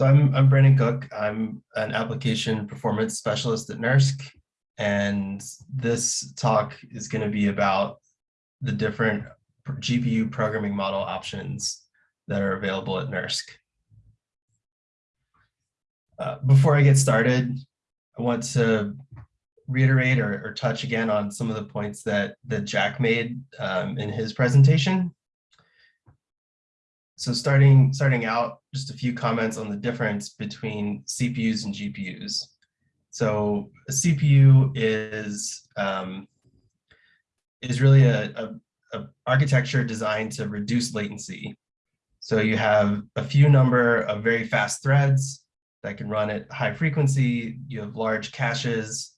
So I'm, I'm Brandon Cook. I'm an application performance specialist at NERSC. And this talk is going to be about the different GPU programming model options that are available at NERSC. Uh, before I get started, I want to reiterate or, or, touch again on some of the points that, that Jack made um, in his presentation. So starting, starting out, just a few comments on the difference between CPUs and GPUs. So a CPU is, um, is really a, a, a architecture designed to reduce latency. So you have a few number of very fast threads that can run at high frequency. You have large caches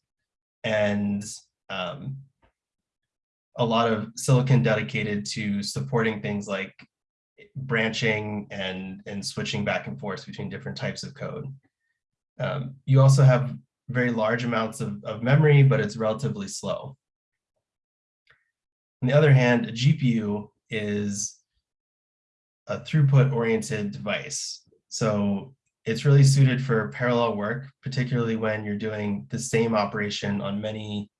and um, a lot of silicon dedicated to supporting things like branching and, and switching back and forth between different types of code. Um, you also have very large amounts of, of memory, but it's relatively slow. On the other hand, a GPU is a throughput oriented device. So it's really suited for parallel work, particularly when you're doing the same operation on many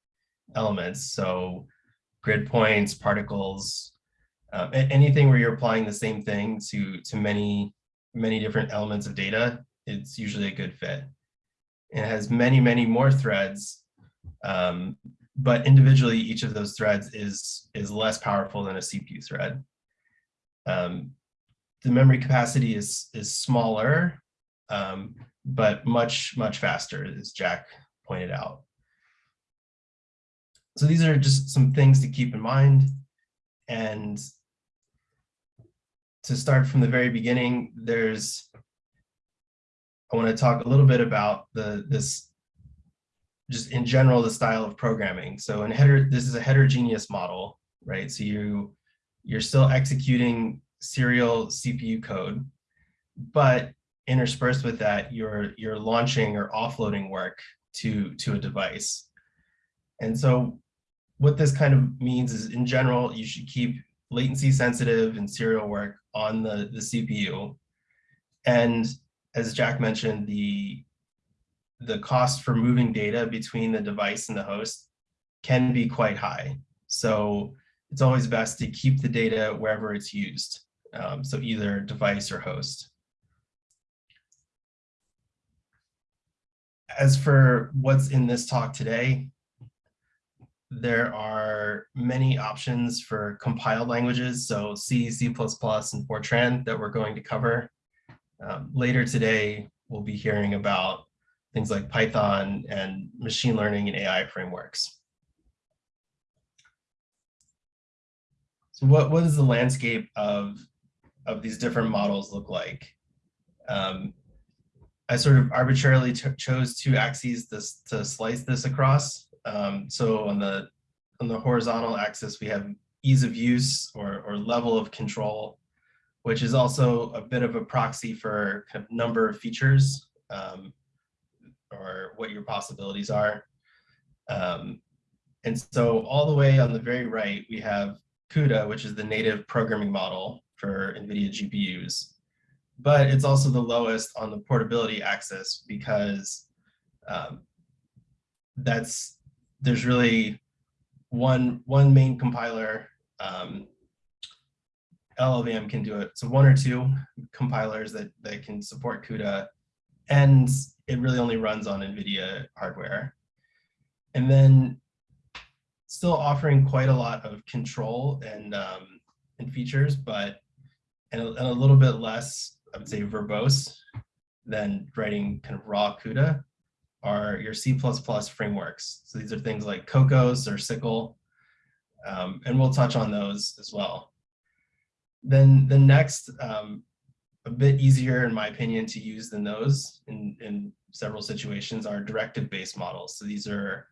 elements. So grid points, particles, um, anything where you're applying the same thing to, to many, many different elements of data, it's usually a good fit. It has many, many more threads, um, but individually each of those threads is, is less powerful than a CPU thread. Um, the memory capacity is, is smaller, um, but much, much faster, as Jack pointed out. So these are just some things to keep in mind. And to start from the very beginning, there's, I want to talk a little bit about the this, just in general, the style of programming. So in header, this is a heterogeneous model, right? So you, you're still executing serial CPU code, but interspersed with that, you're, you're launching or offloading work to, to a device. And so what this kind of means is in general, you should keep latency sensitive and serial work on the, the CPU. And as Jack mentioned, the, the cost for moving data between the device and the host can be quite high. So it's always best to keep the data wherever it's used. Um, so either device or host. As for what's in this talk today, there are many options for compiled languages, so C, C++, and Fortran that we're going to cover. Um, later today, we'll be hearing about things like Python and machine learning and AI frameworks. So what, what does the landscape of, of these different models look like? Um, I sort of arbitrarily chose two axes this, to slice this across. Um, so on the on the horizontal axis, we have ease of use or, or level of control, which is also a bit of a proxy for kind of number of features um, or what your possibilities are. Um, and so all the way on the very right, we have CUDA, which is the native programming model for NVIDIA GPUs. But it's also the lowest on the portability axis because um, that's there's really one one main compiler. Um, LLVM can do it. So one or two compilers that, that can support CUDA, and it really only runs on NVIDIA hardware. And then still offering quite a lot of control and, um, and features, but and a, and a little bit less, I would say, verbose than writing kind of raw CUDA are your C++ frameworks. So these are things like Kokkos or SYCL, um, and we'll touch on those as well. Then the next, um, a bit easier in my opinion to use than those in, in several situations are directive-based models. So these are,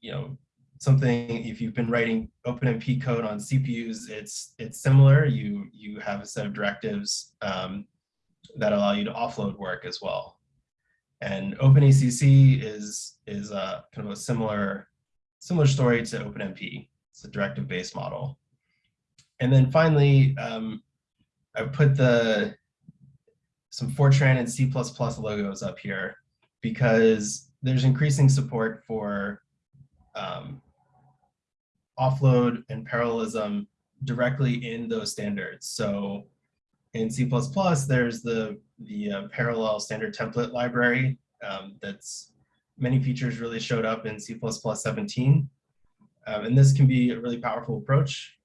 you know, something if you've been writing OpenMP code on CPUs, it's it's similar. You you have a set of directives um, that allow you to offload work as well. And OpenACC is, is a, kind of a similar, similar story to OpenMP. It's a directive-based model. And then finally, um, I put the some Fortran and C++ logos up here because there's increasing support for um, offload and parallelism directly in those standards. So in C++, there's the, the uh, parallel standard template library um, that's many features really showed up in C++ 17. Um, and this can be a really powerful approach.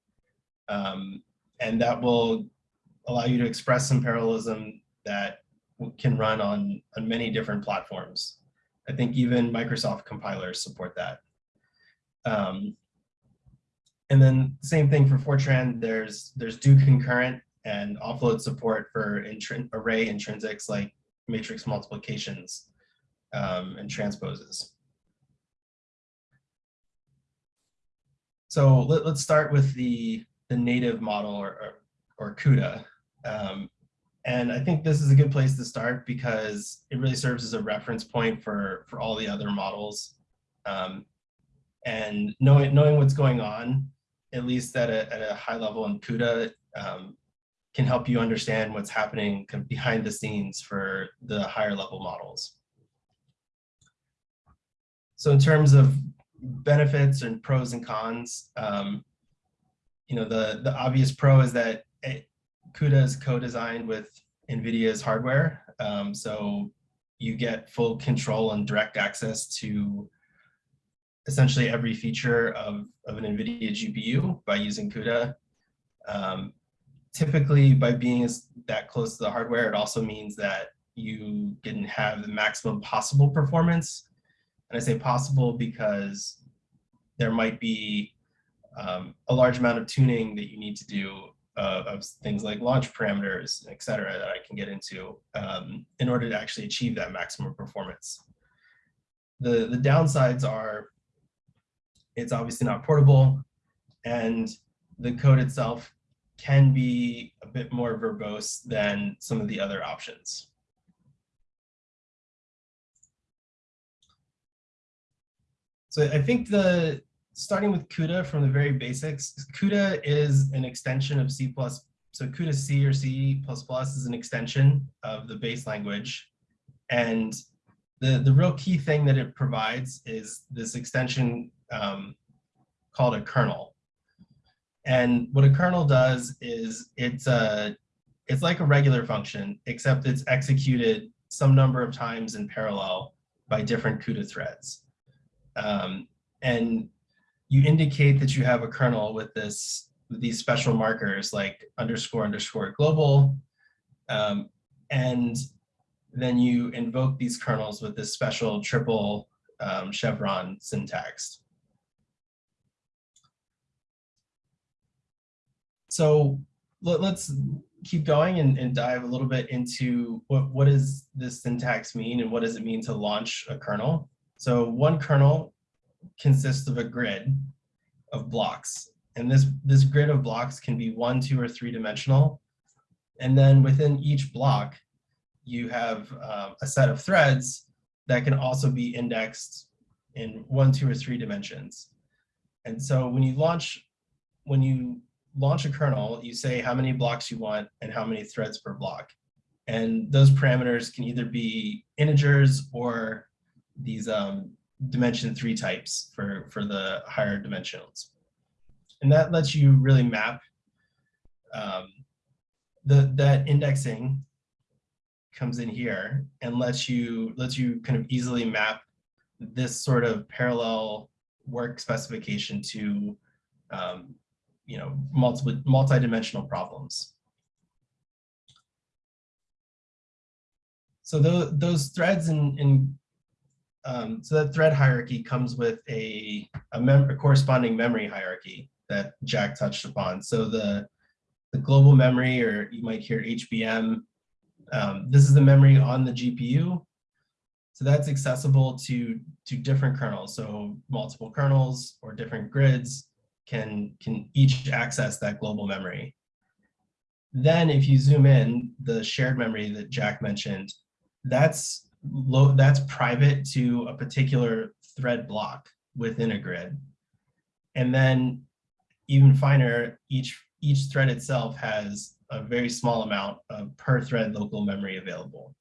Um, and that will allow you to express some parallelism that can run on, on many different platforms. I think even Microsoft compilers support that. Um, and then same thing for Fortran, there's, there's do concurrent and offload support for array intrinsics like matrix multiplications um, and transposes. So let, us start with the, the native model or, or, or CUDA. Um, and I think this is a good place to start because it really serves as a reference point for, for all the other models. Um, and knowing, knowing what's going on, at least at a, at a high level in CUDA, um, can help you understand what's happening behind the scenes for the higher level models. So in terms of benefits and pros and cons, um, you know, the, the obvious pro is that it, CUDA is co-designed with NVIDIA's hardware. Um, so you get full control and direct access to essentially every feature of, of an NVIDIA GPU by using CUDA. Um, typically, by being that close to the hardware, it also means that you can have the maximum possible performance and I say possible because there might be um, a large amount of tuning that you need to do uh, of things like launch parameters, et cetera, that I can get into um, in order to actually achieve that maximum performance. The, the downsides are it's obviously not portable and the code itself can be a bit more verbose than some of the other options. So I think the starting with CUDA from the very basics, CUDA is an extension of C++. So CUDA C or C++ is an extension of the base language. And the, the real key thing that it provides is this extension um, called a kernel. And what a kernel does is it's a, it's like a regular function, except it's executed some number of times in parallel by different CUDA threads. Um, and you indicate that you have a kernel with this with these special markers like underscore underscore global. Um, and then you invoke these kernels with this special triple um, chevron syntax. So let, us keep going and, and, dive a little bit into what, what does this syntax mean and what does it mean to launch a kernel? So one kernel consists of a grid of blocks. And this, this grid of blocks can be one, two, or three dimensional. And then within each block, you have um, a set of threads that can also be indexed in one, two, or three dimensions. And so when you launch, when you launch a kernel, you say how many blocks you want and how many threads per block. And those parameters can either be integers or these um, dimension three types for, for the higher dimensionals. And that lets you really map um, the, that indexing comes in here and lets you lets you kind of easily map this sort of parallel work specification to um, you know multiple multi-dimensional problems. So those, those threads in, in um, so that thread hierarchy comes with a, a, a, corresponding memory hierarchy that Jack touched upon. So the, the global memory, or you might hear HBM, um, this is the memory on the GPU. So that's accessible to, to different kernels. So multiple kernels or different grids can, can each access that global memory. Then if you zoom in, the shared memory that Jack mentioned, that's low, that's private to a particular thread block within a grid. And then even finer, each, each thread itself has a very small amount of per thread local memory available.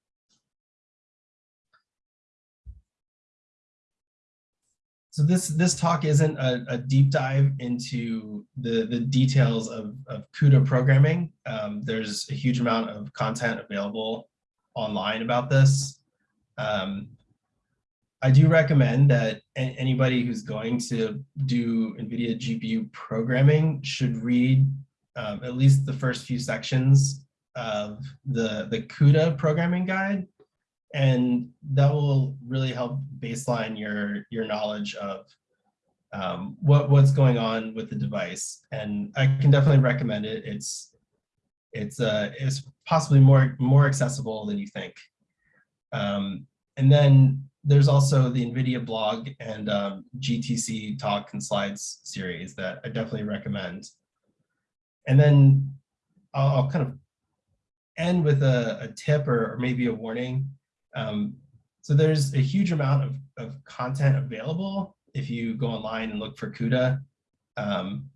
So this this talk isn't a, a deep dive into the the details of, of CUDA programming. Um, there's a huge amount of content available online about this. Um, I do recommend that anybody who's going to do NVIDIA GPU programming should read um, at least the first few sections of the, the CUDA programming guide and that will really help baseline your your knowledge of um, what what's going on with the device. And I can definitely recommend it. It's it's uh, it's possibly more more accessible than you think. Um, and then there's also the NVIDIA blog and um, GTC talk and slides series that I definitely recommend. And then I'll, I'll kind of end with a, a tip or, or, maybe a warning. Um, so there's a huge amount of, of content available if you go online and look for CUDA. Um,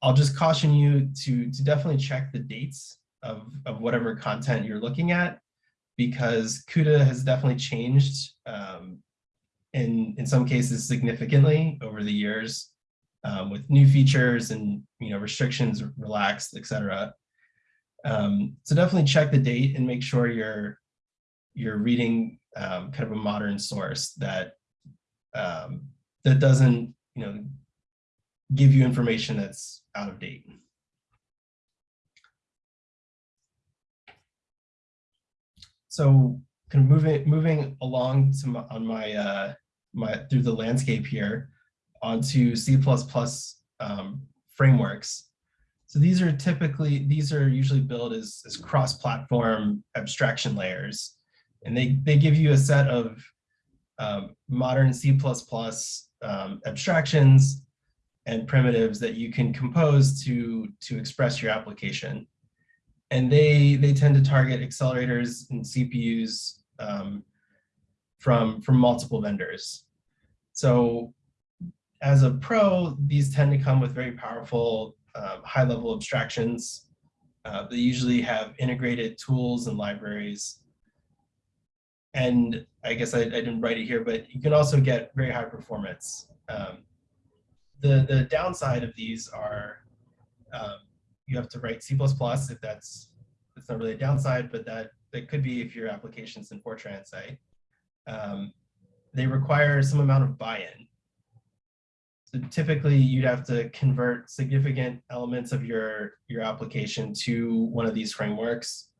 I'll just caution you to, to definitely check the dates of, of whatever content you're looking at because CUDA has definitely changed um, in, in some cases significantly over the years um, with new features and you know restrictions relaxed, etc. Um, so definitely check the date and make sure you're you're reading um, kind of a modern source that um, that doesn't, you know, give you information that's out of date. So kind of moving moving along to my, on my uh, my through the landscape here onto C++ um, frameworks. So these are typically these are usually built as, as cross-platform abstraction layers and they, they give you a set of um, modern C++ um, abstractions and primitives that you can compose to, to express your application. And they, they tend to target accelerators and CPUs um, from, from multiple vendors. So as a pro, these tend to come with very powerful um, high-level abstractions. Uh, they usually have integrated tools and libraries and I guess I, I, didn't write it here, but you can also get very high performance. Um, the, the downside of these are um, you have to write C++ if that's, that's not really a downside, but that, that could be if your application's in Fortran, say. Um, they require some amount of buy-in. So typically you'd have to convert significant elements of your, your application to one of these frameworks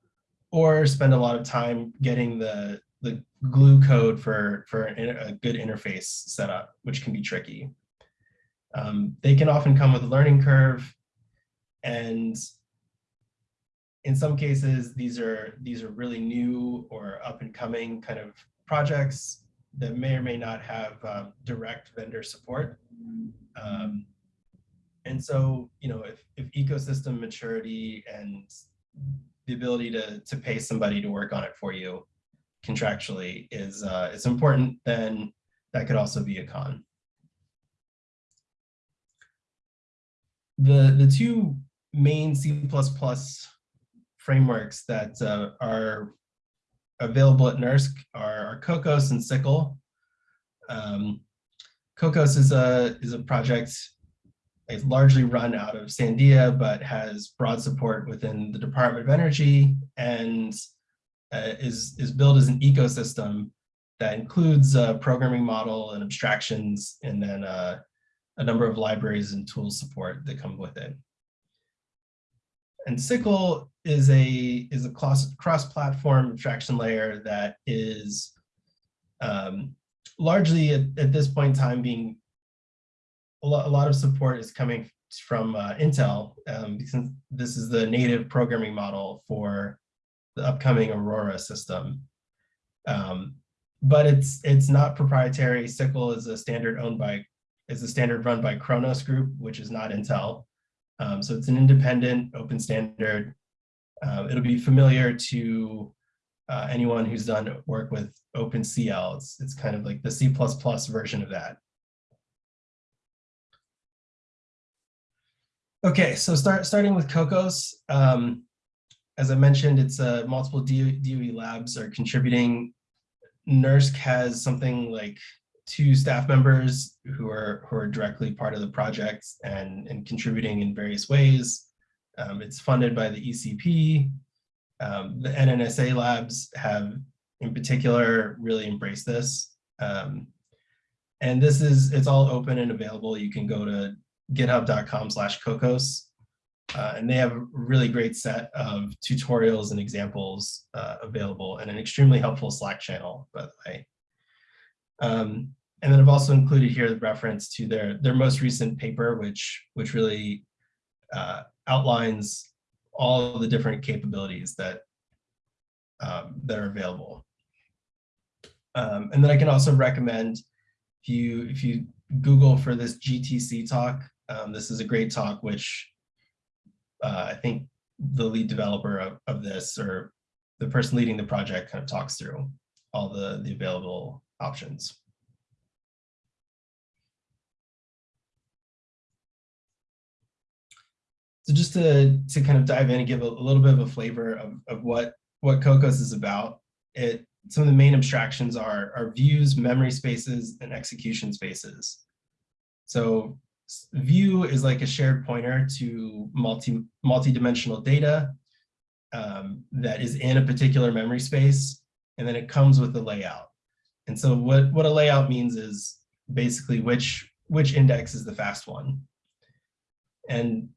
or spend a lot of time getting the, the glue code for, for a good interface setup, which can be tricky. Um, they can often come with a learning curve and in some cases, these are these are really new or up and coming kind of projects that may or may not have um, direct vendor support. Um, and so, you know, if, if ecosystem maturity and the ability to, to pay somebody to work on it for you contractually is uh, is important, then that could also be a con. The, the two main C++ frameworks that uh, are available at NERSC are, are Kokkos and SYCL. Um, Kokkos is a, is a project it's largely run out of Sandia, but has broad support within the Department of Energy and is, is built as an ecosystem that includes a programming model and abstractions, and then uh, a number of libraries and tools support that come with it. And SYCL is a is a cross-platform abstraction layer that is um, largely at, at, this point in time being a lot, a lot of support is coming from uh, Intel um, because this is the native programming model for the upcoming Aurora system. Um, but it's it's not proprietary. SYCL is a standard owned by is a standard run by Khronos Group, which is not Intel. Um, so it's an independent open standard. Uh, it'll be familiar to uh, anyone who's done work with OpenCL. It's, it's kind of like the C++ version of that. Okay, so start starting with Kokkos. Um, as I mentioned, it's uh, multiple DOE, labs are contributing. NERSC has something like two staff members who are who are directly part of the project and, and contributing in various ways. Um, it's funded by the ECP. Um, the NNSA labs have in particular really embraced this. Um, and this is, it's all open and available. You can go to github.com slash kokkos uh, and they have a really great set of tutorials and examples uh, available and an extremely helpful Slack channel, by the way. Um, and then I've also included here the reference to their, their most recent paper, which, which really uh, outlines all the different capabilities that, um, that are available. Um, and then I can also recommend if you, if you Google for this GTC talk, um, this is a great talk, which uh, I think the lead developer of, of this or the person leading the project kind of talks through all the, the available options. So just to, to kind of dive in and give a, a little bit of a flavor of, of what, what Kokkos is about, it some of the main abstractions are, are views, memory spaces, and execution spaces. So view is like a shared pointer to multi multi-dimensional data um, that is in a particular memory space, and then it comes with the layout. And so what, what a layout means is basically which, which index is the fast one. And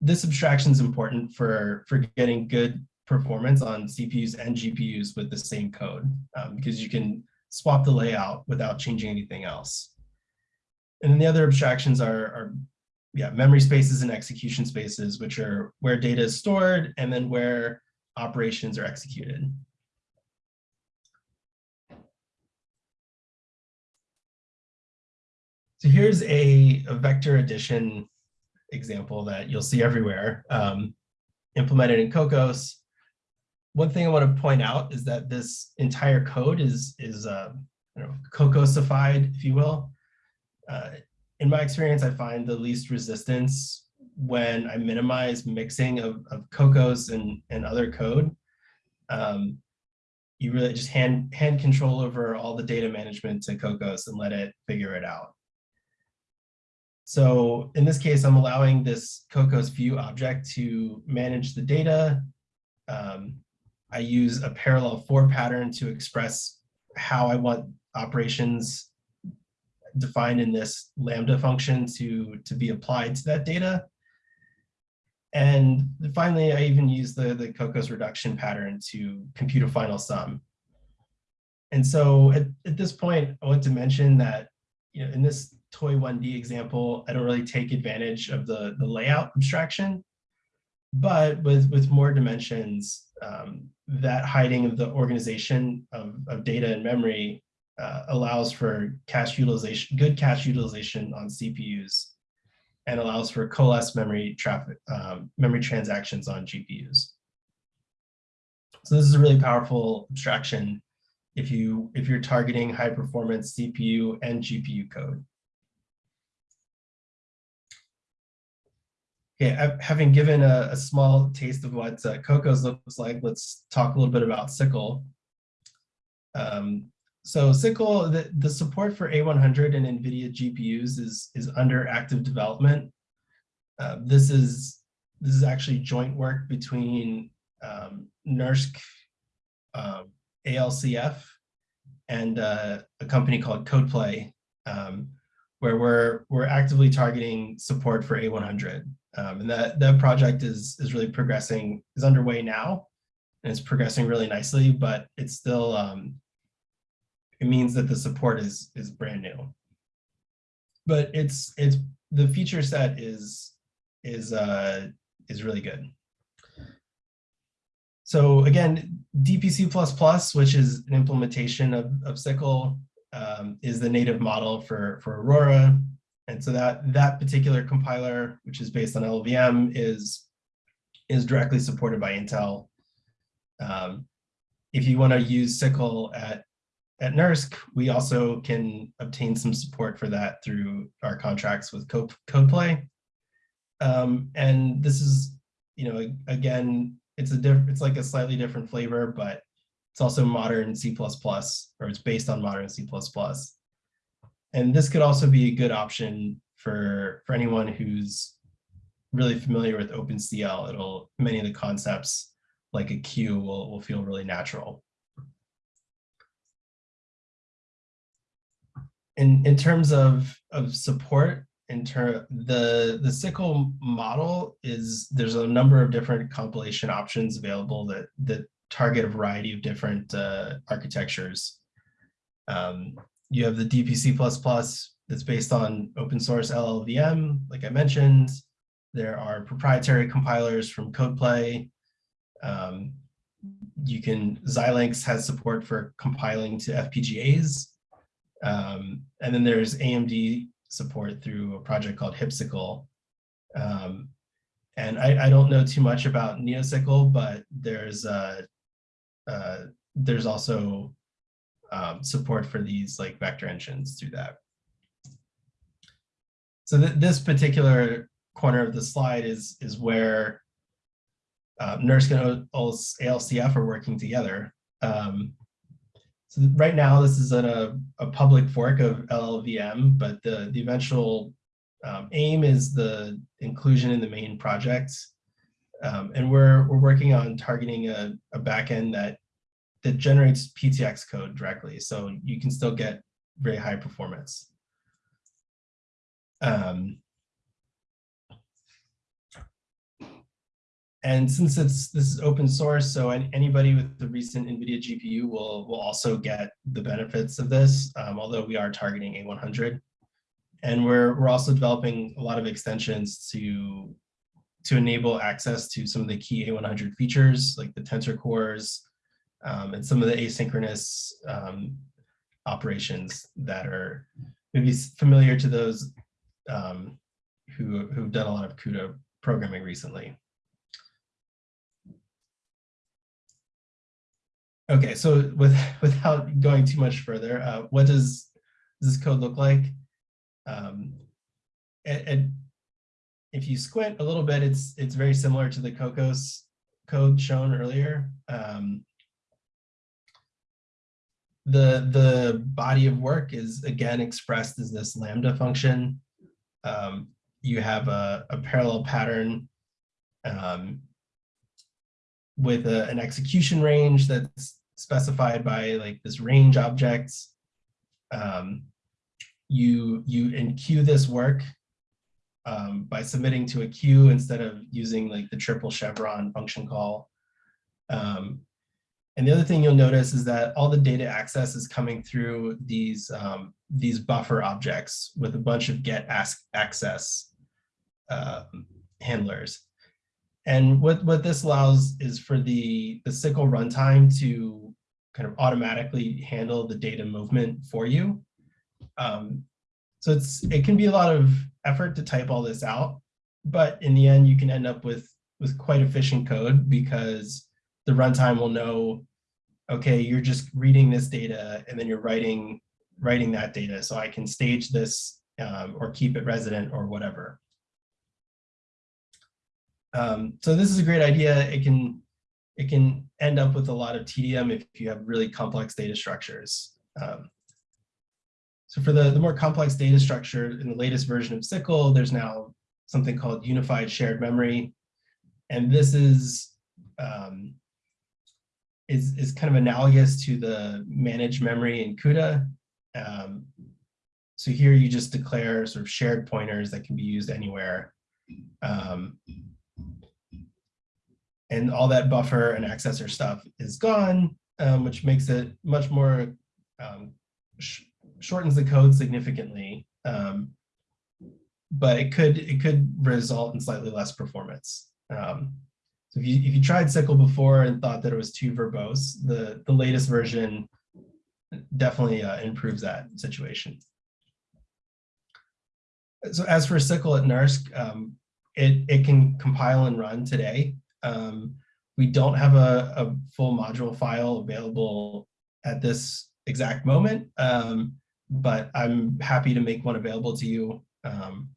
this abstraction is important for, for getting good performance on CPUs and GPUs with the same code um, because you can swap the layout without changing anything else. And then the other abstractions are, are yeah, memory spaces and execution spaces, which are where data is stored and then where operations are executed. So here's a, a vector addition example that you'll see everywhere, um, implemented in Kokkos. One thing I want to point out is that this entire code is, is uh, you know, Kokkosified, if you will uh, in my experience, I find the least resistance when I minimize mixing of, of Kokkos and, and other code. Um, you really just hand, hand control over all the data management to Kokkos and let it figure it out. So in this case, I'm allowing this Kokkos view object to manage the data. Um, I use a parallel for pattern to express how I want operations defined in this Lambda function to, to be applied to that data. And finally, I even use the, the Kokkos reduction pattern to compute a final sum. And so at, at this point, I want to mention that you know, in this toy 1D example, I don't really take advantage of the, the layout abstraction, but with, with more dimensions, um, that hiding of the organization of, of data and memory uh, allows for cache utilization, good cache utilization on CPUs, and allows for coalesced memory traffic, um, memory transactions on GPUs. So this is a really powerful abstraction if you if you're targeting high performance CPU and GPU code. Okay, having given a, a small taste of what uh, Kokkos looks like, let's talk a little bit about SYCL. Um, so SYCL, the, the support for A100 and NVIDIA GPUs is, is under active development. Uh, this is this is actually joint work between um, NERSC, um, ALCF, and uh, a company called CodePlay, um, where we're we're actively targeting support for A100. Um, and that that project is is really progressing, is underway now, and it's progressing really nicely, but it's still um, it means that the support is is brand new. But it's it's the feature set is is uh is really good. So again, DPC++, which is an implementation of, of SYCL, um, is the native model for, for Aurora. And so that, that particular compiler, which is based on LLVM, is, is directly supported by Intel. Um, if you want to use SYCL at at NERSC, we also can obtain some support for that through our contracts with Code, CodePlay. Um, and this is, you know, again, it's a different, it's like a slightly different flavor, but it's also modern C++, or it's based on modern C++. And this could also be a good option for, for anyone who's really familiar with OpenCL. It'll, many of the concepts like a queue will, will feel really natural. In, in terms of, of support, in term the the SYCL model is there's a number of different compilation options available that that target a variety of different uh, architectures. Um, you have the DPC++ that's based on open source LLVM, like I mentioned. There are proprietary compilers from CodePlay. Um, you can, Xilinx has support for compiling to FPGAs. Um, and then there's AMD support through a project called hipSYCL. Um, and I, I, don't know too much about neoSYCL, but there's uh, uh, there's also um, support for these like vector engines through that. So th this particular corner of the slide is is where uh, NERSC and ALCF are working together. Um, so right now, this is a, a public fork of LLVM, but the, the eventual um, aim is the inclusion in the main project. Um, and we're, we're working on targeting a, a backend that, that generates PTX code directly. So you can still get very high performance. Um, And since it's this is open source, so anybody with the recent NVIDIA GPU will, will also get the benefits of this, um, although we are targeting A100. And we're, we're also developing a lot of extensions to, to enable access to some of the key A100 features, like the tensor cores um, and some of the asynchronous um, operations that are maybe familiar to those um, who, who've done a lot of CUDA programming recently. Okay, so with without going too much further, uh, what does, this code look like? Um, and, and, if you squint a little bit, it's it's very similar to the Kokkos code shown earlier. Um, the the body of work is again expressed as this lambda function. Um, you have a, a parallel pattern um, with a, an execution range that's specified by like this range objects. Um, you you enqueue this work um, by submitting to a queue instead of using like the triple chevron function call. Um, and the other thing you'll notice is that all the data access is coming through these um, these buffer objects with a bunch of get ask access uh, handlers. And what, what this allows is for the, the SYCL runtime to kind of automatically handle the data movement for you. Um, so it's it can be a lot of effort to type all this out, but in the end, you can end up with with quite efficient code because the runtime will know, okay, you're just reading this data and then you're writing writing that data. So I can stage this um, or keep it resident or whatever. Um, so this is a great idea. It can it can end up with a lot of tedium if you have really complex data structures. Um, so for the, the more complex data structure in the latest version of SYCL, there's now something called unified shared memory. And this is, um, is, is kind of analogous to the managed memory in CUDA. Um, so here you just declare sort of shared pointers that can be used anywhere. Um, and all that buffer and accessor stuff is gone, um, which makes it much more, um, sh shortens the code significantly. Um, but it could it could result in slightly less performance. Um, so if you if you tried SYCL before and thought that it was too verbose, the the latest version definitely uh, improves that situation. So as for SYCL at NERSC, um, it, it can compile and run today. Um, we don't have a, a, full module file available at this exact moment, um, but I'm happy to make one available to you. Um,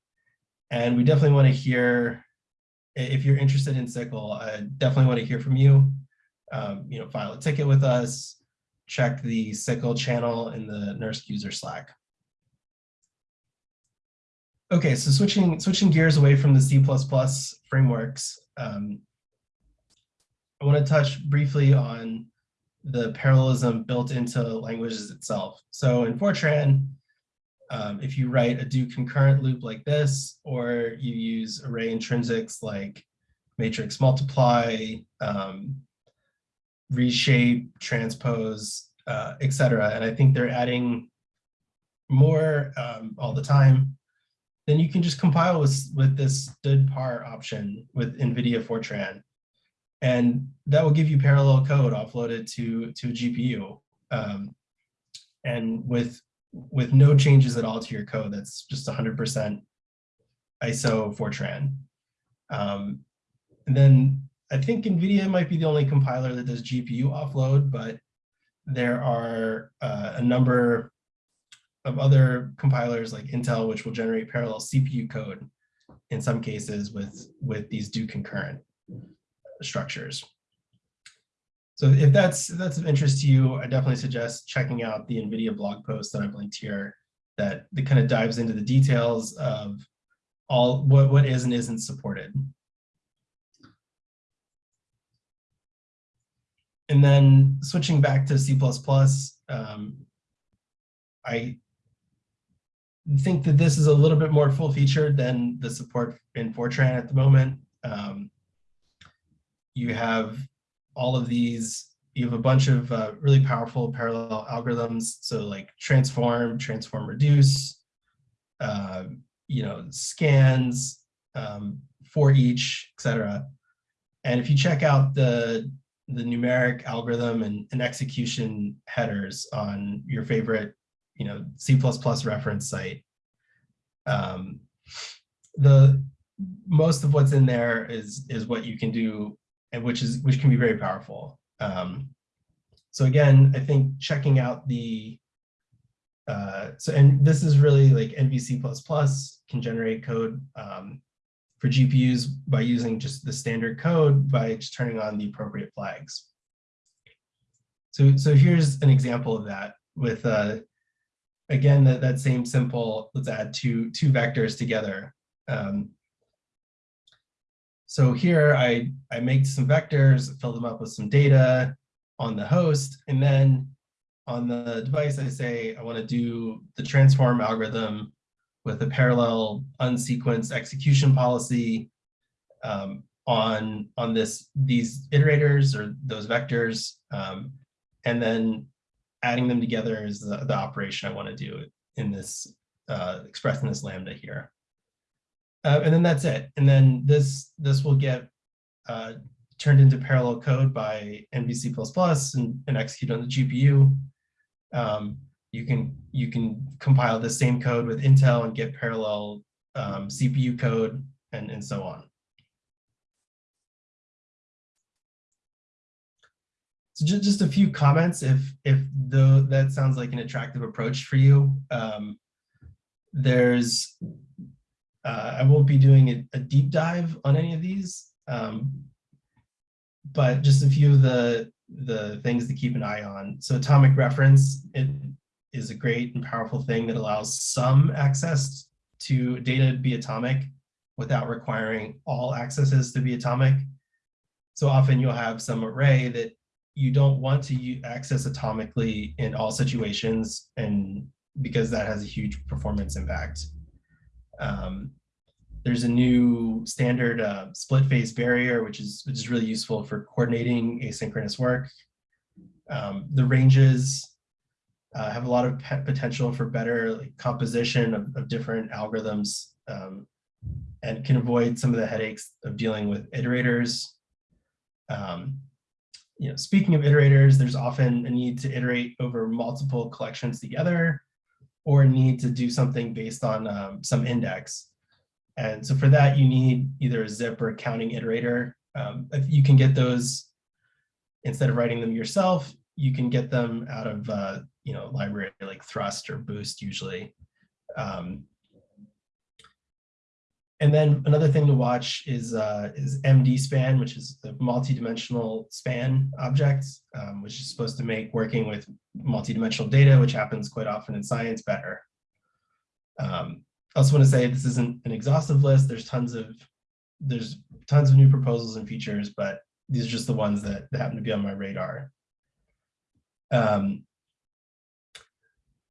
and we definitely want to hear if you're interested in SYCL, I definitely want to hear from you. Um, you know, file a ticket with us, check the SYCL channel in the NERSC user Slack. Okay, so switching switching gears away from the C++ frameworks, um, I want to touch briefly on the parallelism built into languages itself. So in Fortran, um, if you write a do concurrent loop like this, or you use array intrinsics like matrix multiply, um, reshape, transpose, uh, etc. And I think they're adding more um, all the time. Then you can just compile with, with this stdpar option with NVIDIA Fortran. And that will give you parallel code offloaded to, to a GPU. Um, and with, with no changes at all to your code, that's just 100% ISO Fortran. Um, and then I think NVIDIA might be the only compiler that does GPU offload, but there are uh, a number of other compilers like Intel, which will generate parallel CPU code in some cases with, with these do concurrent structures. So if that's, if that's of interest to you, I definitely suggest checking out the NVIDIA blog post that I've linked here that, that kind of dives into the details of all what, what is and isn't supported. And then switching back to C++, um, I think that this is a little bit more full featured than the support in Fortran at the moment. Um, you have all of these, you have a bunch of uh, really powerful parallel algorithms. So like transform, transform, reduce, uh, you know, scans, um, for each, etc. And if you check out the the numeric algorithm and, and execution headers on your favorite, you know, C++ reference site. Um, the most of what's in there is is what you can do, and which is which can be very powerful. Um, so again, I think checking out the uh, so and this is really like NVC++ can generate code um, for GPUs by using just the standard code by just turning on the appropriate flags. So, so here's an example of that with, uh, again, that, that same simple, let's add two, two vectors together. Um, so here I, I make some vectors, fill them up with some data on the host, and then on the device, I say I want to do the transform algorithm with a parallel unsequenced execution policy um, on, on this, these iterators or those vectors, um, and then adding them together is the, the operation I want to do in this, uh, expressed in this lambda here. Uh, and then that's it. And then this, this will get uh, turned into parallel code by NVC++ and, and execute on the GPU. Um, you can you can compile the same code with Intel and get parallel um, CPU code and, and so on. So just, just a few comments if if though that sounds like an attractive approach for you. Um, there's uh, I won't be doing a, a, deep dive on any of these, um, but just a few of the the things to keep an eye on. So atomic reference, it is a great and powerful thing that allows some access to data to be atomic without requiring all accesses to be atomic. So often you'll have some array that you don't want to access atomically in all situations and because that has a huge performance impact. Um, there's a new standard uh, split phase barrier, which is, which is really useful for coordinating asynchronous work. Um, the ranges uh, have a lot of potential for better like, composition of, of, different algorithms um, and can avoid some of the headaches of dealing with iterators. Um, you know, speaking of iterators, there's often a need to iterate over multiple collections together or need to do something based on um, some index. And so for that, you need either a zip or a counting iterator. Um, if you can get those, instead of writing them yourself, you can get them out of uh, you know library like Thrust or Boost usually. Um, and then another thing to watch is uh, is MD span, which is the multi-dimensional span object, um, which is supposed to make working with multi-dimensional data, which happens quite often in science, better. Um, I also want to say this isn't an exhaustive list. There's tons of there's tons of new proposals and features, but these are just the ones that, that happen to be on my radar. Um,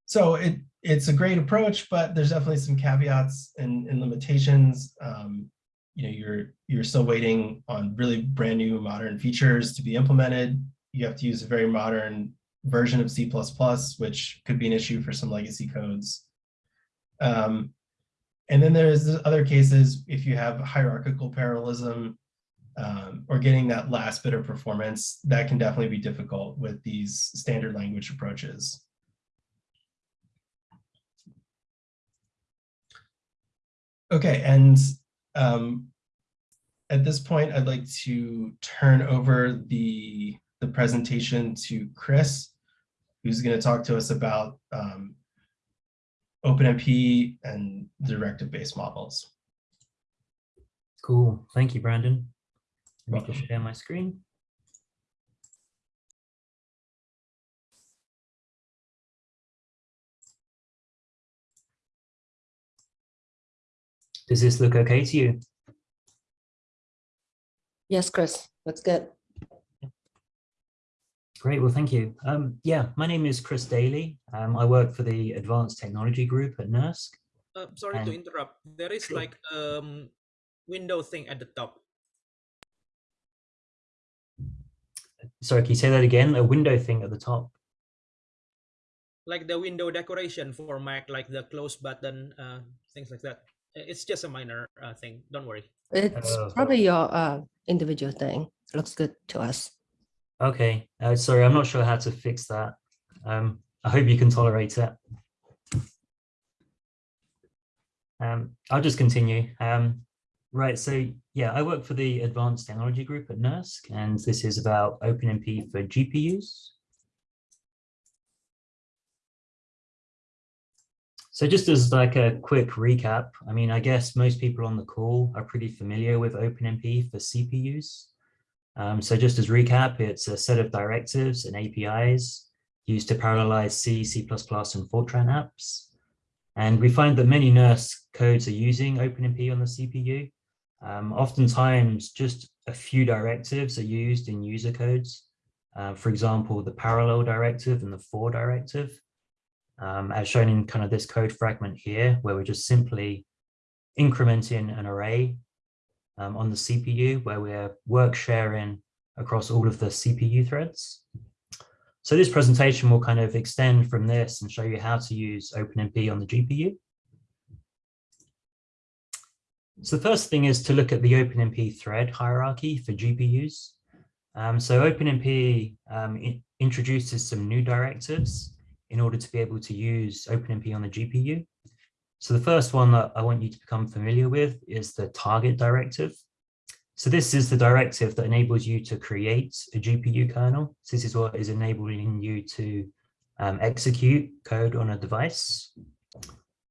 so it it's a great approach, but there's definitely some caveats and, and limitations. Um, you know, you're you're still waiting on really brand new modern features to be implemented. You have to use a very modern version of C++, which could be an issue for some legacy codes. Um, and then there's other cases, if you have hierarchical parallelism um, or getting that last bit of performance, that can definitely be difficult with these standard language approaches. Okay, and um, at this point, I'd like to turn over the, the presentation to Chris, who's going to talk to us about um, OpenMP and directive-based models. Cool. Thank you, Brandon. Let me just share my screen. Does this look okay to you? Yes, Chris, that's good. Great, well, thank you. Um, yeah, my name is Chris Daley. Um, I work for the Advanced Technology Group at NERSC. Uh, sorry to interrupt. There is Sure. like um window thing at the top. Sorry, can you say that again? A window thing at the top. Like the window decoration for Mac, like the close button, uh, things like that. It's just a minor uh, thing. Don't worry. It's Oh. probably your uh, individual thing. Looks good to us. Okay, uh, sorry, I'm not sure how to fix that. Um, I hope you can tolerate it. Um, I'll just continue. Um, right, so yeah, I work for the Advanced Technology Group at NERSC, and this is about OpenMP for GPUs. So just as like a quick recap, I mean, I guess most people on the call are pretty familiar with OpenMP for CPUs. Um, so just as recap, it's a set of directives and APIs used to parallelize C, C++, and Fortran apps. And we find that many NERSC codes are using OpenMP on the CPU. Um, oftentimes, just a few directives are used in user codes. Uh, for example, the parallel directive and the for directive, um, as shown in kind of this code fragment here, where we're just simply incrementing an array um, on the CPU where we're work sharing across all of the CPU threads. So this presentation will kind of extend from this and show you how to use OpenMP on the GPU. So the first thing is to look at the OpenMP thread hierarchy for GPUs. Um, so OpenMP um, introduces some new directives in order to be able to use OpenMP on the GPU. So the first one that I want you to become familiar with is the target directive. So this is the directive that enables you to create a GPU kernel. So this is what is enabling you to um, execute code on a device.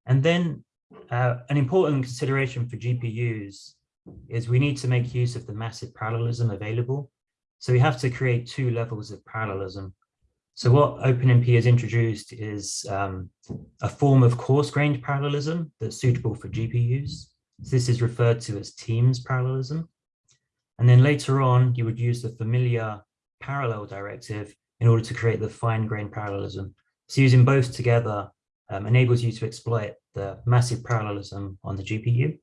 And then uh, an important consideration for GPUs is we need to make use of the massive parallelism available. So we have to create two levels of parallelism. So what OpenMP has introduced is um, a form of coarse-grained parallelism that's suitable for GPUs. So this is referred to as Teams parallelism. And then later on, you would use the familiar parallel directive in order to create the fine-grained parallelism. So using both together um, enables you to exploit the massive parallelism on the GPU.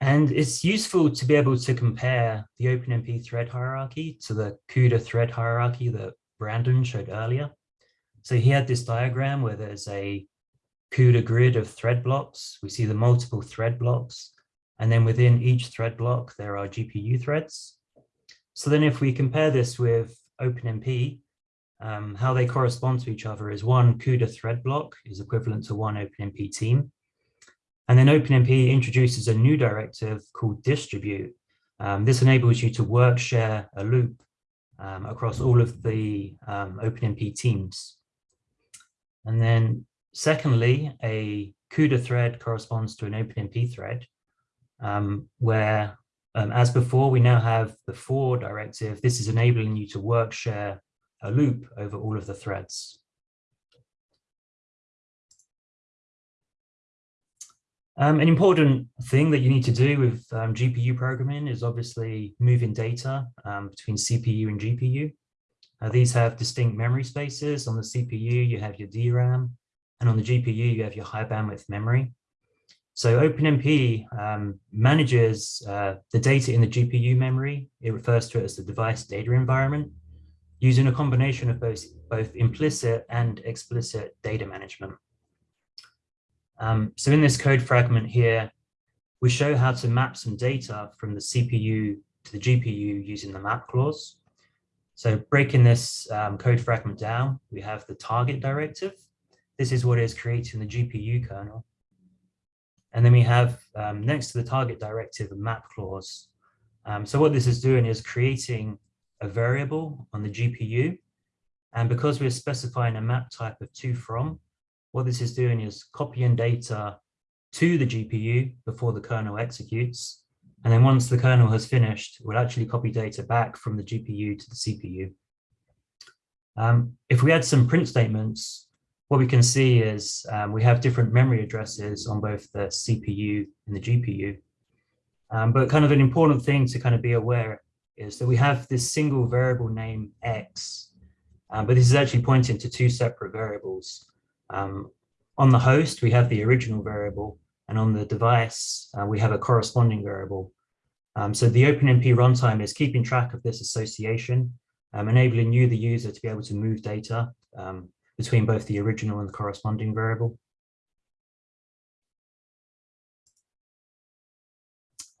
And it's useful to be able to compare the OpenMP thread hierarchy to the CUDA thread hierarchy that Brandon showed earlier. So he had this diagram where there's a CUDA grid of thread blocks. We see the multiple thread blocks. And then within each thread block, there are GPU threads. So then if we compare this with OpenMP, um, how they correspond to each other is one CUDA thread block is equivalent to one OpenMP team. And then OpenMP introduces a new directive called distribute. Um, this enables you to work share a loop um, across all of the um, OpenMP teams. And then secondly, a CUDA thread corresponds to an OpenMP thread, um, where, um, as before, we now have the for directive. This is enabling you to work share a loop over all of the threads. Um, an important thing that you need to do with um, GPU programming is obviously moving data um, between CPU and GPU. Uh, these have distinct memory spaces. On the CPU, you have your DRAM, and on the GPU, you have your high bandwidth memory. So OpenMP um, manages uh, the data in the GPU memory. It refers to it as the device data environment, using a combination of both, both implicit and explicit data management. Um, so in this code fragment here, we show how to map some data from the CPU to the GPU using the map clause. So breaking this um, code fragment down, we have the target directive. This is what is creating the GPU kernel. And then we have um, next to the target directive a map clause. Um, so what this is doing is creating a variable on the GPU. And because we're specifying a map type of to from, what this is doing is copying data to the GPU before the kernel executes. And then once the kernel has finished, we'll actually copy data back from the GPU to the CPU. Um, if we add some print statements, what we can see is um, we have different memory addresses on both the CPU and the GPU. Um, but kind of an important thing to kind of be aware is that we have this single variable name X, um, but this is actually pointing to two separate variables. Um, on the host, we have the original variable, and on the device, uh, we have a corresponding variable. Um, so the OpenMP runtime is keeping track of this association, um, enabling you, the user, to be able to move data um, between both the original and the corresponding variable.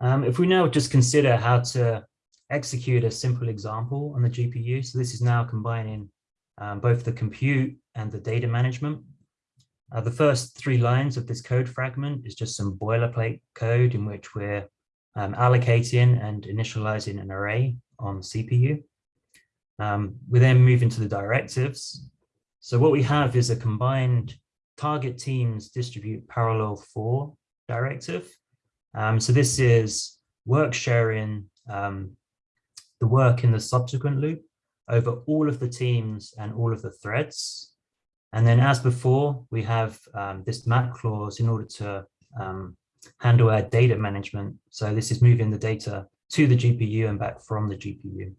Um, if we now just consider how to execute a simple example on the GPU, so this is now combining um, both the compute and the data management. Uh, the first three lines of this code fragment is just some boilerplate code in which we're um, allocating and initializing an array on CPU. Um, we then move into the directives. So what we have is a combined target teams distribute parallel for directive. Um, so this is work sharing um, the work in the subsequent loop over all of the teams and all of the threads. And then as before, we have um, this map clause in order to um, handle our data management. So this is moving the data to the GPU and back from the GPU.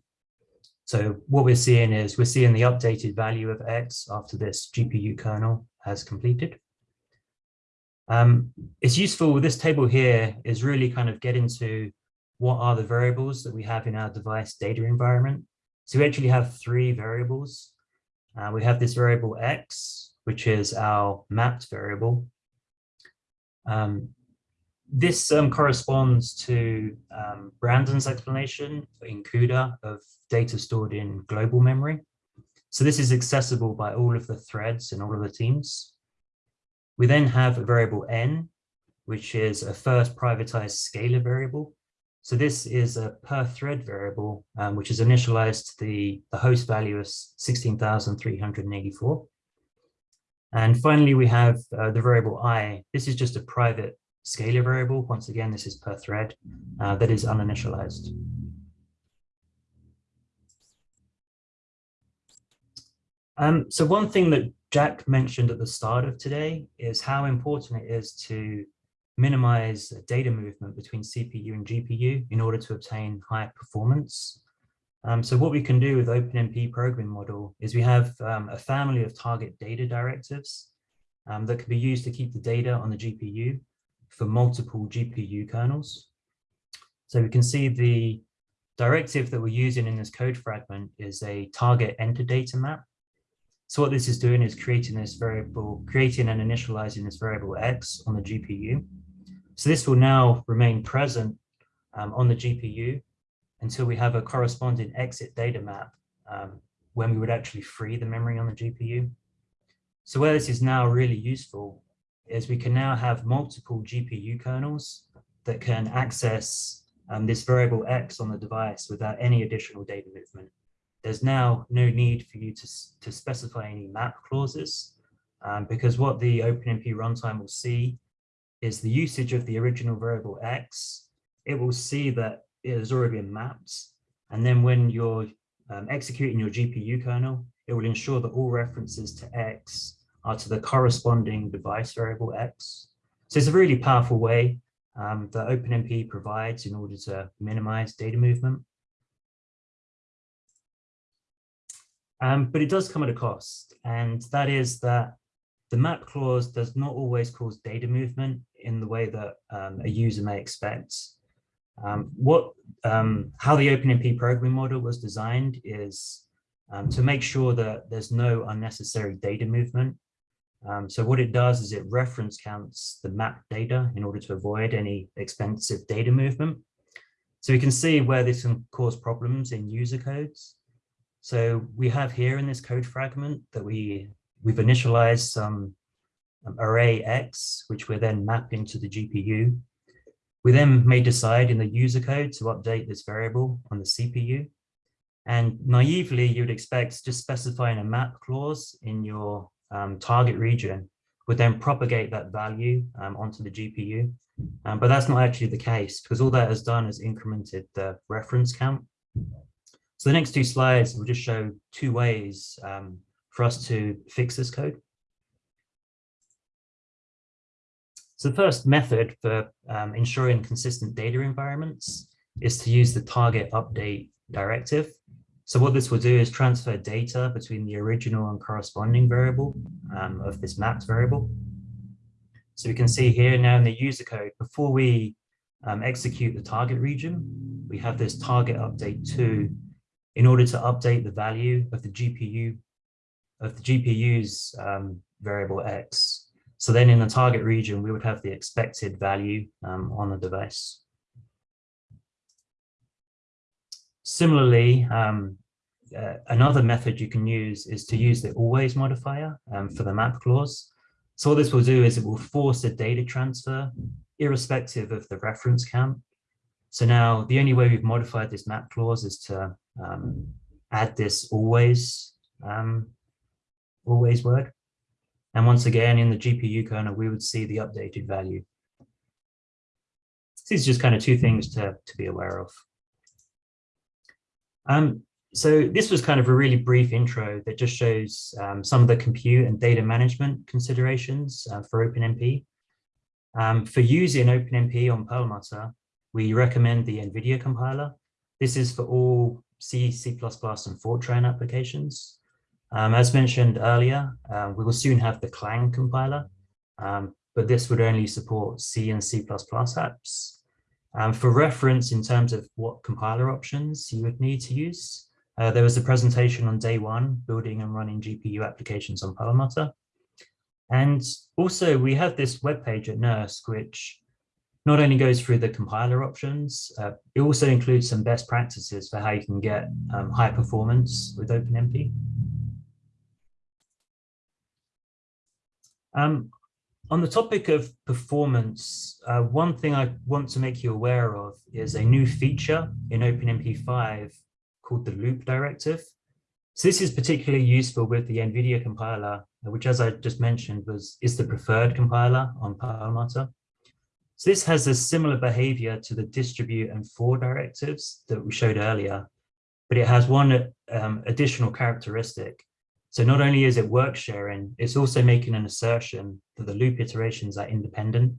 So what we're seeing is we're seeing the updated value of X after this GPU kernel has completed. Um, it's useful, this table here is really kind of getting to what are the variables that we have in our device data environment. So we actually have three variables. Uh, we have this variable x, which is our mapped variable. Um, this um, corresponds to um, Brandon's explanation in CUDA of data stored in global memory. So this is accessible by all of the threads and all of the teams. We then have a variable n, which is a first privatized scalar variable. So this is a per thread variable, um, which is initialized to the, the host value of 16,384. And finally, we have uh, the variable i. This is just a private scalar variable. Once again, this is per thread uh, that is uninitialized. Um, so one thing that Jack mentioned at the start of today is how important it is to minimize data movement between CPU and GPU in order to obtain higher performance. Um, so what we can do with OpenMP programming model is we have um, a family of target data directives um, that can be used to keep the data on the GPU for multiple GPU kernels. So we can see the directive that we're using in this code fragment is a target enter data map. So what this is doing is creating this variable, creating and initializing this variable X on the GPU. So this will now remain present um, on the GPU until we have a corresponding exit data map um, when we would actually free the memory on the GPU. So where this is now really useful is we can now have multiple GPU kernels that can access um, this variable X on the device without any additional data movement. There's now no need for you to, to specify any map clauses um, because what the OpenMP runtime will see is the usage of the original variable x. It will see that it has already been mapped. And then when you're um, executing your GPU kernel, it will ensure that all references to x are to the corresponding device variable x. So it's a really powerful way um, that OpenMP provides in order to minimize data movement. Um, but it does come at a cost, and that is that the map clause does not always cause data movement in the way that um, a user may expect. Um, what, um, how the OpenMP programming model was designed is um, to make sure that there's no unnecessary data movement. Um, so what it does is it reference counts the map data in order to avoid any expensive data movement. So we can see where this can cause problems in user codes. So we have here in this code fragment that we, we've initialized some um, array X, which we're then mapping to the GPU. We then may decide in the user code to update this variable on the CPU. And naively, you'd expect just specifying a map clause in your um, target region would then propagate that value um, onto the GPU. Um, but that's not actually the case because all that has done is incremented the reference count. So the next two slides will just show two ways um, for us to fix this code. So the first method for um, ensuring consistent data environments is to use the target update directive. So what this will do is transfer data between the original and corresponding variable um, of this mapped variable. So we can see here now in the user code, before we um, execute the target region, we have this target update to in order to update the value of the GPU of the GPU's um, variable X. So then in the target region, we would have the expected value um, on the device. Similarly, um, uh, another method you can use is to use the always modifier um, for the map clause. So what this will do is it will force a data transfer irrespective of the reference count. So now the only way we've modified this map clause is to um, add this always, um, always word. And once again, in the GPU kernel, we would see the updated value. So These are just kind of two things to, to be aware of. Um, so this was kind of a really brief intro that just shows um, some of the compute and data management considerations uh, for OpenMP. Um, for using OpenMP on Perlmutter, we recommend the NVIDIA compiler. This is for all C, C++, and Fortran applications. Um, as mentioned earlier, uh, we will soon have the Clang compiler, um, but this would only support C and C++ apps. Um, for reference, in terms of what compiler options you would need to use, uh, there was a presentation on day one, building and running GPU applications on Perlmutter. And also we have this web page at NERSC, which not only goes through the compiler options, uh, it also includes some best practices for how you can get um, high performance with OpenMP. Um, on the topic of performance, uh, one thing I want to make you aware of is a new feature in OpenMP 5 called the loop directive. So this is particularly useful with the NVIDIA compiler, which as I just mentioned was is the preferred compiler on Perlmutter. So this has a similar behavior to the distribute and for directives that we showed earlier, but it has one um, additional characteristic. So not only is it work sharing, it's also making an assertion that the loop iterations are independent.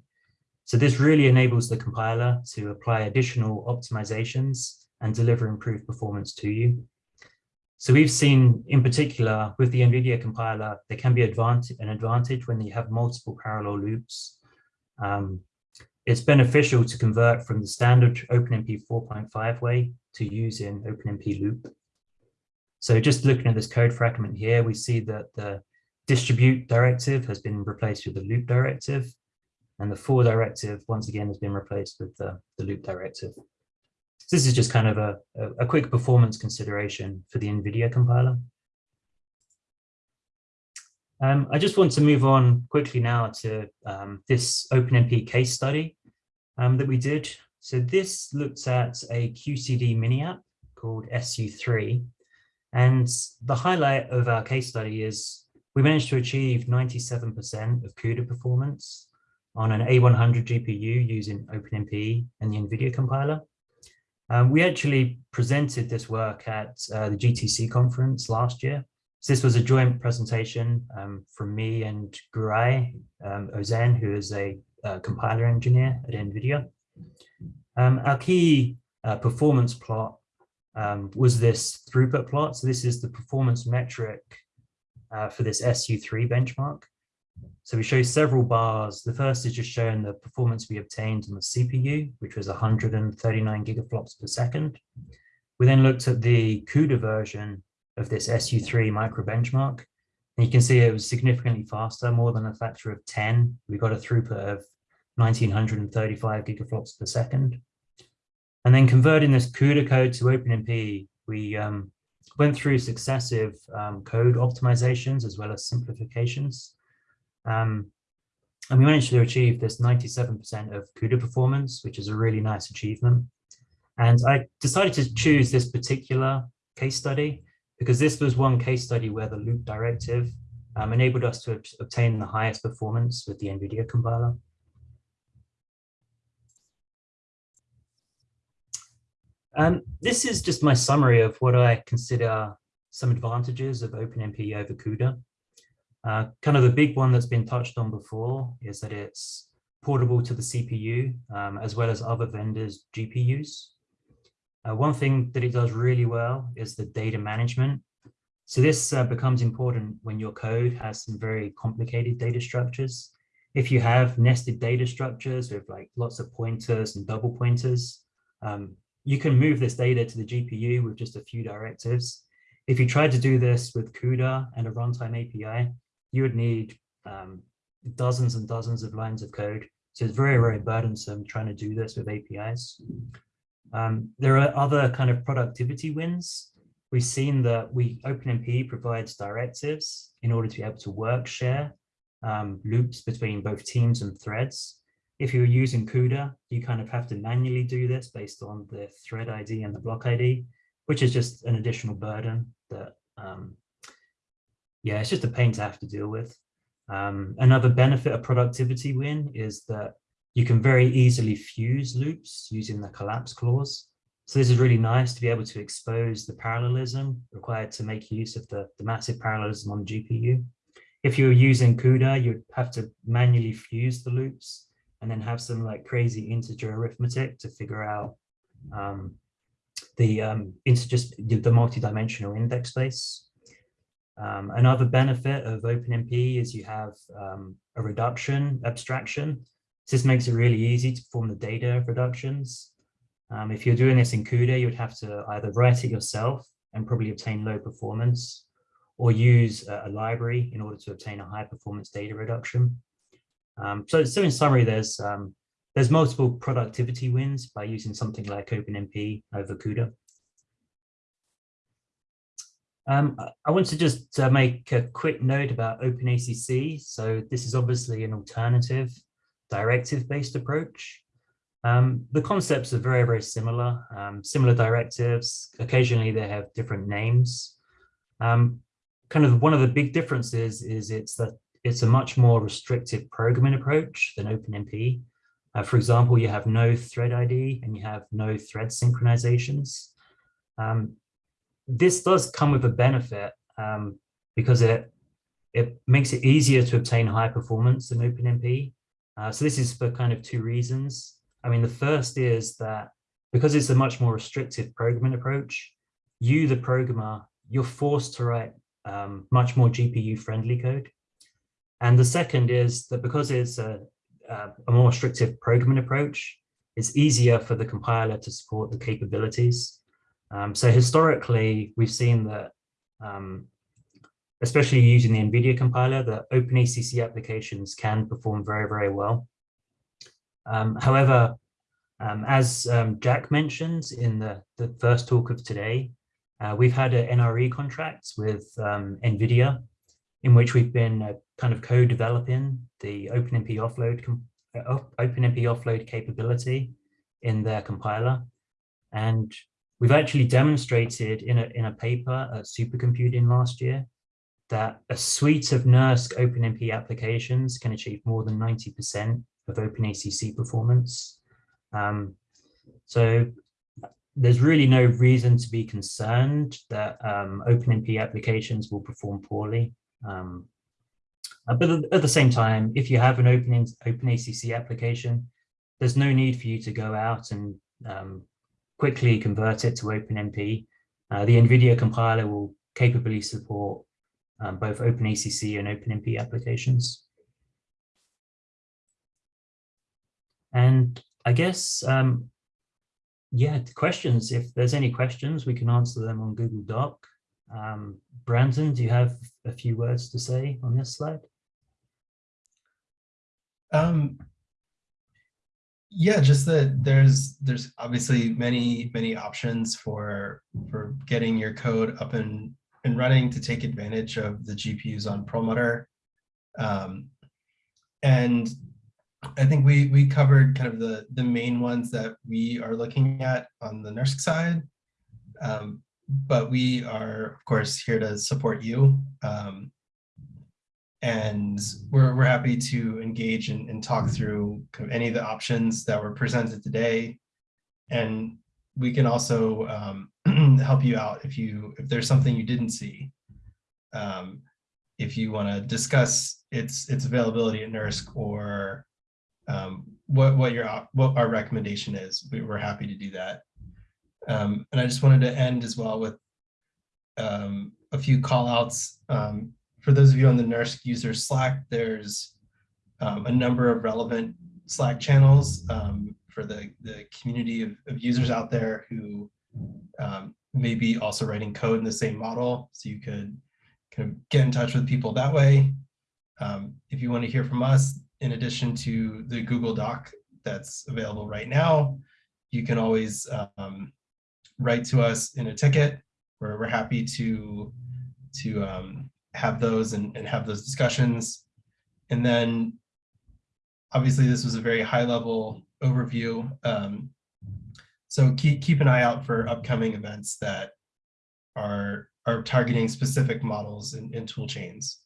So this really enables the compiler to apply additional optimizations and deliver improved performance to you. So we've seen in particular with the NVIDIA compiler, there can be advantage, an advantage when you have multiple parallel loops. Um, it's beneficial to convert from the standard OpenMP 4.5 way to using OpenMP loop. So just looking at this code fragment here, we see that the distribute directive has been replaced with the loop directive, and the for directive, once again, has been replaced with the, the loop directive. So this is just kind of a, a, quick performance consideration for the NVIDIA compiler. Um, I just want to move on quickly now to um, this OpenMP case study um, that we did. So this looks at a QCD mini app called SU3. And the highlight of our case study is we managed to achieve 97% of CUDA performance on an A100 GPU using OpenMP and the NVIDIA compiler. Um, we actually presented this work at uh, the GTC conference last year. So this was a joint presentation um, from me and Guray um, Ozen, who is a uh, compiler engineer at NVIDIA. Um, our key uh, performance plot um, was this throughput plot. So this is the performance metric uh, for this SU3 benchmark. So we show several bars. The first is just showing the performance we obtained on the CPU, which was 139 gigaflops per second. We then looked at the CUDA version of this SU3 micro benchmark. And you can see it was significantly faster, more than a factor of 10. We got a throughput of 1935 gigaflops per second. And then converting this CUDA code to OpenMP, we um, went through successive um, code optimizations as well as simplifications. Um, and we managed to achieve this 97% of CUDA performance, which is a really nice achievement. And I decided to choose this particular case study because this was one case study where the loop directive um, enabled us to obtain the highest performance with the NVIDIA compiler. Um, this is just my summary of what I consider some advantages of OpenMP over CUDA. Uh, kind of the big one that's been touched on before is that it's portable to the CPU um, as well as other vendors' GPUs. Uh, one thing that it does really well is the data management. So this uh, becomes important when your code has some very complicated data structures. If you have nested data structures with like lots of pointers and double pointers, um, you can move this data to the GPU with just a few directives. If you tried to do this with CUDA and a runtime API, you would need um, dozens and dozens of lines of code. So it's very, very burdensome trying to do this with APIs. Um, there are other kind of productivity wins. We've seen that we OpenMP provides directives in order to be able to work share um, loops between both teams and threads. If you're using CUDA, you kind of have to manually do this based on the thread ID and the block ID, which is just an additional burden that, um, yeah, it's just a pain to have to deal with. Um, another benefit of productivity win is that you can very easily fuse loops using the collapse clause. So this is really nice to be able to expose the parallelism required to make use of the, the massive parallelism on GPU. If you're using CUDA, you'd have to manually fuse the loops and then have some like crazy integer arithmetic to figure out um, the um, just the multi-dimensional index space. Um, another benefit of OpenMP is you have um, a reduction abstraction. This makes it really easy to perform the data reductions. Um, if you're doing this in CUDA, you'd have to either write it yourself and probably obtain low performance or use a, a library in order to obtain a high performance data reduction. Um, so, so in summary, there's um, there's multiple productivity wins by using something like OpenMP over CUDA. Um, I want to just uh, make a quick note about OpenACC. So this is obviously an alternative directive-based approach. Um, the concepts are very, very similar, um, similar directives. Occasionally they have different names. Um, kind of one of the big differences is it's that it's a much more restrictive programming approach than OpenMP. Uh, for example, you have no thread ID and you have no thread synchronizations. Um, this does come with a benefit um, because it it makes it easier to obtain high performance than OpenMP. Uh, so this is for kind of two reasons. I mean, the first is that because it's a much more restrictive programming approach, you, the programmer, you're forced to write um, much more GPU friendly code. And the second is that because it's a, a more restrictive programming approach, it's easier for the compiler to support the capabilities. Um, so historically, we've seen that, um, especially using the NVIDIA compiler, that OpenACC applications can perform very, very well. Um, however, um, as um, Jack mentioned in the, the first talk of today, uh, we've had an NRE contract with um, NVIDIA in which we've been uh, kind of co-developing the OpenMP offload uh, OpenMP offload capability in their compiler. And we've actually demonstrated in a, in a paper at supercomputing last year that a suite of NERSC OpenMP applications can achieve more than 90% of OpenACC performance. Um, so there's really no reason to be concerned that um, OpenMP applications will perform poorly. Um, uh, but at- the same time, if you have an open OpenACC application, there's no need for you to go out and um, quickly convert it to OpenMP. Uh, the NVIDIA compiler will capably support um, both OpenACC and OpenMP applications. And I guess, um, yeah, questions, if there's any questions, we can answer them on Google Doc. Um, Brandon, do you have a few words to say on this slide? Um, yeah, just that there's there's obviously many many options for for getting your code up and and running to take advantage of the GPUs on Perlmutter. Um, and I think we we covered kind of the the main ones that we are looking at on the NERSC side. Um, but we are of course here to support you. Um, and we're, we're happy to engage and, and talk through kind of any of the options that were presented today. And we can also um, help you out if you if there's something you didn't see. Um, if you want to discuss its its availability at NERSC or um, what what your what our recommendation is, we, we're happy to do that. Um, and I just wanted to end as well with um, a few call outs. Um, for those of you on the NERSC user Slack, there's um, a number of relevant Slack channels um, for the, the community of, of users out there who um, may be also writing code in the same model. So you could kind of get in touch with people that way. If you want to hear from us, in addition to the Google Doc that's available right now, you can always um, write to us in a ticket. We're, we're happy to, to um, have those and, and have those discussions. And then obviously this was a very high level overview. Um, so keep, keep an eye out for upcoming events that are, are targeting specific models and, and tool chains.